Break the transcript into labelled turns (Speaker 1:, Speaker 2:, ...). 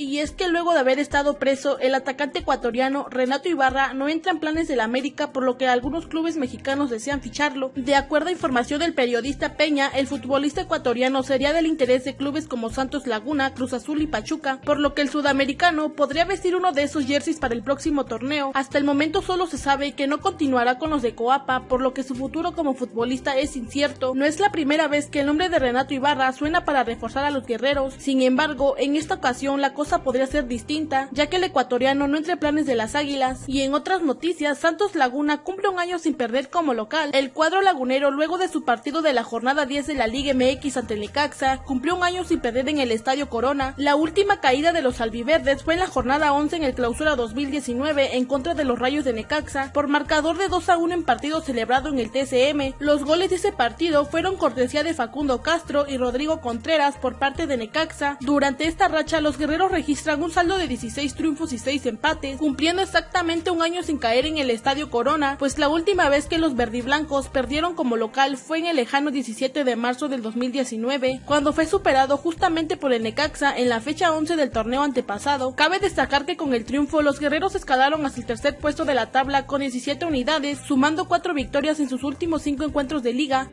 Speaker 1: Y es que luego de haber estado preso, el atacante ecuatoriano Renato Ibarra no entra en planes del América por lo que algunos clubes mexicanos desean ficharlo. De acuerdo a información del periodista Peña, el futbolista ecuatoriano sería del interés de clubes como Santos Laguna, Cruz Azul y Pachuca, por lo que el sudamericano podría vestir uno de esos jerseys para el próximo torneo. Hasta el momento solo se sabe que no continuará con los de Coapa, por lo que su futuro como futbolista es incierto. No es la primera vez que el nombre de Renato Ibarra suena para reforzar a los guerreros, sin embargo, en esta ocasión la cosa podría ser distinta, ya que el ecuatoriano no entre planes de las Águilas. Y en otras noticias, Santos Laguna cumple un año sin perder como local. El cuadro lagunero, luego de su partido de la jornada 10 de la Liga MX ante Necaxa, cumplió un año sin perder en el Estadio Corona. La última caída de los albiverdes fue en la jornada 11 en el Clausura 2019 en contra de los Rayos de Necaxa, por marcador de 2 a 1 en partido celebrado en el TCM. Los goles de ese partido fueron cortesía de Facundo Castro y Rodrigo Contreras por parte de Necaxa. Durante esta racha, los guerreros registran un saldo de 16 triunfos y 6 empates, cumpliendo exactamente un año sin caer en el Estadio Corona, pues la última vez que los verdiblancos perdieron como local fue en el lejano 17 de marzo del 2019, cuando fue superado justamente por el Necaxa en la fecha 11 del torneo antepasado. Cabe destacar que con el triunfo los guerreros escalaron hasta el tercer puesto de la tabla con 17 unidades, sumando 4 victorias en sus últimos 5 encuentros de liga,